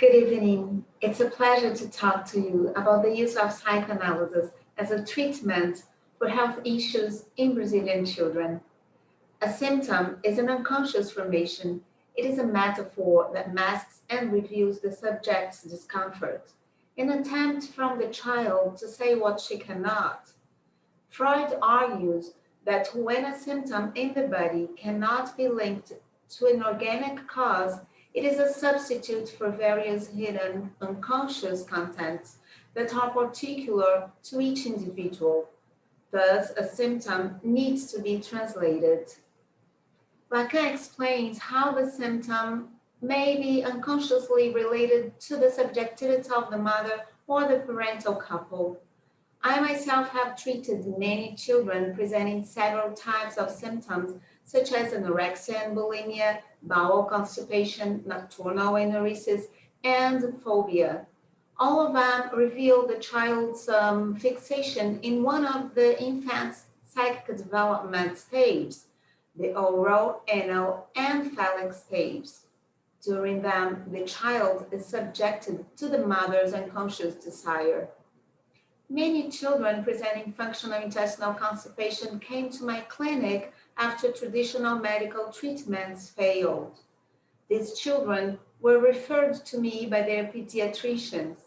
Good evening. It's a pleasure to talk to you about the use of psychoanalysis as a treatment for health issues in Brazilian children. A symptom is an unconscious formation. It is a metaphor that masks and reveals the subject's discomfort, an attempt from the child to say what she cannot. Freud argues that when a symptom in the body cannot be linked to an organic cause, it is a substitute for various hidden unconscious contents that are particular to each individual. Thus, a symptom needs to be translated. Lacan explains how the symptom may be unconsciously related to the subjectivity of the mother or the parental couple. I myself have treated many children presenting several types of symptoms such as anorexia and bulimia, bowel constipation, nocturnal enuresis, and phobia. All of them reveal the child's um, fixation in one of the infant's psychic development stages, the oral, anal, and phallic stages. During them, the child is subjected to the mother's unconscious desire. Many children presenting functional intestinal constipation came to my clinic after traditional medical treatments failed. These children were referred to me by their pediatricians.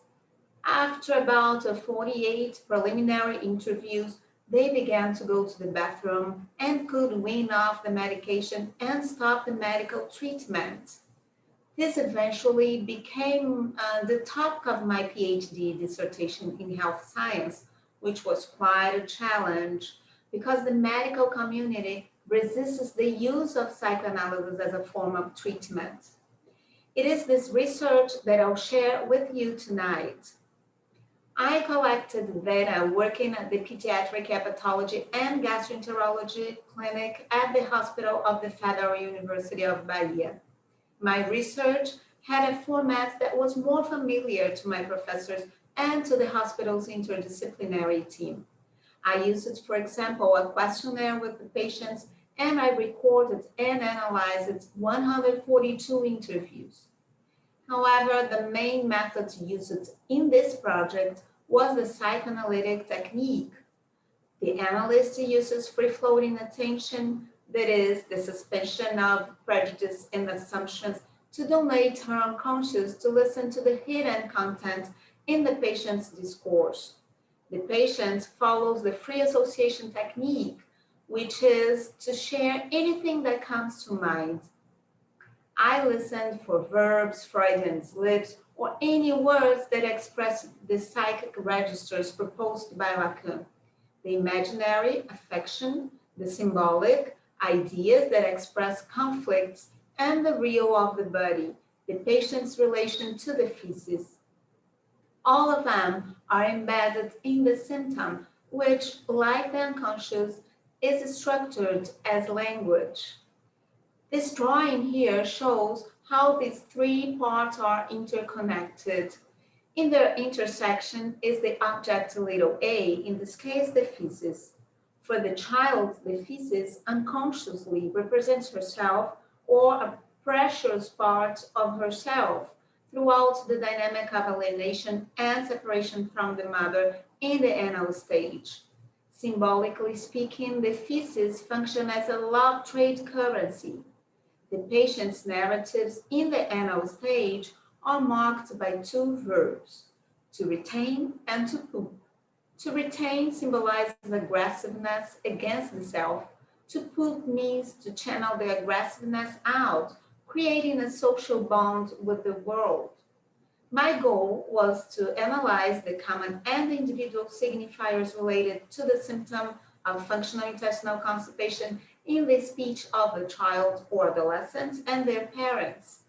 After about 48 preliminary interviews, they began to go to the bathroom and could wean off the medication and stop the medical treatment. This eventually became uh, the topic of my PhD dissertation in health science, which was quite a challenge because the medical community resists the use of psychoanalysis as a form of treatment. It is this research that I'll share with you tonight. I collected data working at the Pediatric Hepatology and Gastroenterology Clinic at the Hospital of the Federal University of Bahia. My research had a format that was more familiar to my professors and to the hospital's interdisciplinary team. I used, for example, a questionnaire with the patients and I recorded and analyzed 142 interviews. However, the main method used in this project was the psychoanalytic technique. The analyst uses free-floating attention, that is, the suspension of prejudice and assumptions to donate her unconscious to listen to the hidden content in the patient's discourse. The patient follows the free association technique, which is to share anything that comes to mind. I listened for verbs, Freudian slips, or any words that express the psychic registers proposed by Lacan. The imaginary, affection, the symbolic, ideas that express conflicts, and the real of the body, the patient's relation to the feces. All of them are embedded in the symptom, which, like the unconscious, is structured as language. This drawing here shows how these three parts are interconnected. In their intersection is the object little a, in this case the feces. For the child, the feces unconsciously represents herself or a precious part of herself throughout the dynamic of alienation and separation from the mother in the anal stage. Symbolically speaking, the feces function as a love trade currency. The patient's narratives in the anal stage are marked by two verbs, to retain and to poop. To retain symbolizes aggressiveness against the self. To poop means to channel the aggressiveness out, creating a social bond with the world. My goal was to analyze the common and individual signifiers related to the symptom of functional intestinal constipation in the speech of the child or adolescent and their parents.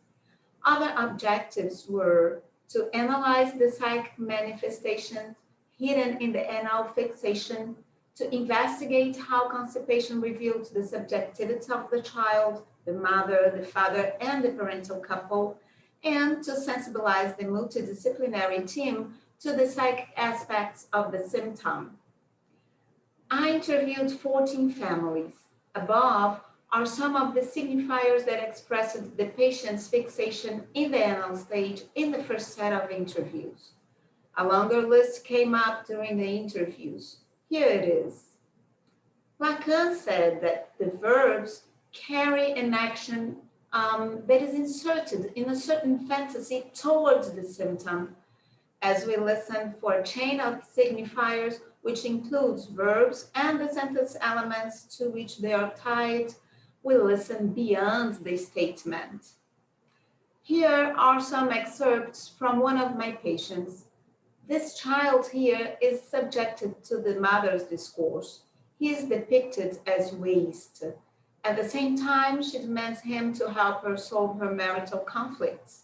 Other objectives were to analyze the psychic manifestations hidden in the anal fixation, to investigate how constipation revealed the subjectivity of the child, the mother, the father, and the parental couple, and to sensibilize the multidisciplinary team to the psychic aspects of the symptom. I interviewed 14 families. Above are some of the signifiers that expressed the patient's fixation in the anal stage in the first set of interviews. A longer list came up during the interviews. Here it is. Lacan said that the verbs carry an action um, that is inserted in a certain fantasy towards the symptom. As we listen for a chain of signifiers, which includes verbs and the sentence elements to which they are tied, we listen beyond the statement. Here are some excerpts from one of my patients. This child here is subjected to the mother's discourse. He is depicted as waste. At the same time, she demands him to help her solve her marital conflicts.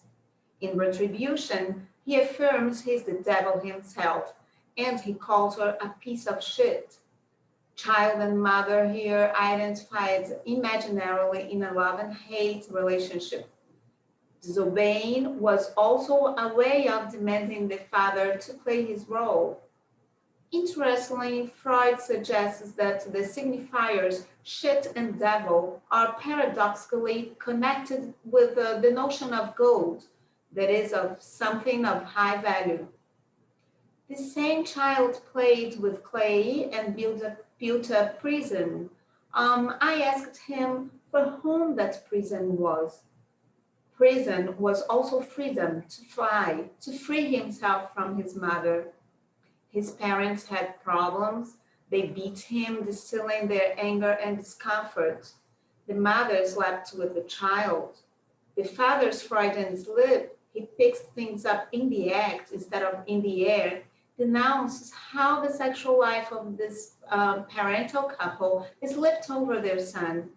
In retribution, he affirms he's the devil himself, and he calls her a piece of shit. Child and mother here identified imaginarily in a love and hate relationship. Disobeying was also a way of demanding the father to play his role. Interestingly, Freud suggests that the signifiers shit and devil are paradoxically connected with uh, the notion of gold, that is, of something of high value. The same child played with clay and built a, built a prison. Um, I asked him for whom that prison was. Prison was also freedom to fly, to free himself from his mother his parents had problems. They beat him, distilling their anger and discomfort. The mother slept with the child. The father's frightened sleep. He picks things up in the act instead of in the air, denounces how the sexual life of this um, parental couple is left over their son.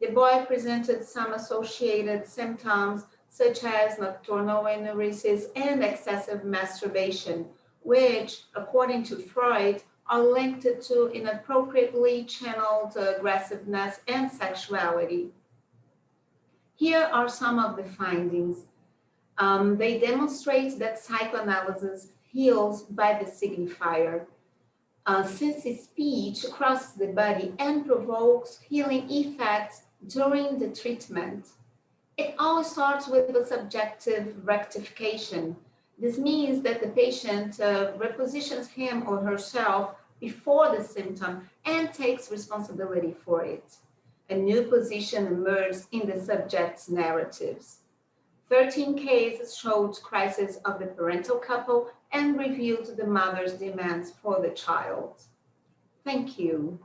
The boy presented some associated symptoms such as nocturnal enuresis and excessive masturbation, which, according to Freud, are linked to inappropriately channeled aggressiveness and sexuality. Here are some of the findings. Um, they demonstrate that psychoanalysis heals by the signifier. Uh, since speech crosses the body and provokes healing effects during the treatment, it always starts with the subjective rectification this means that the patient uh, repositions him or herself before the symptom and takes responsibility for it. A new position emerges in the subject's narratives. 13 cases showed crisis of the parental couple and revealed the mother's demands for the child. Thank you.